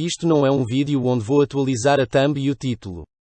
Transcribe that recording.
Isto não é um vídeo onde vou atualizar a thumb e o título.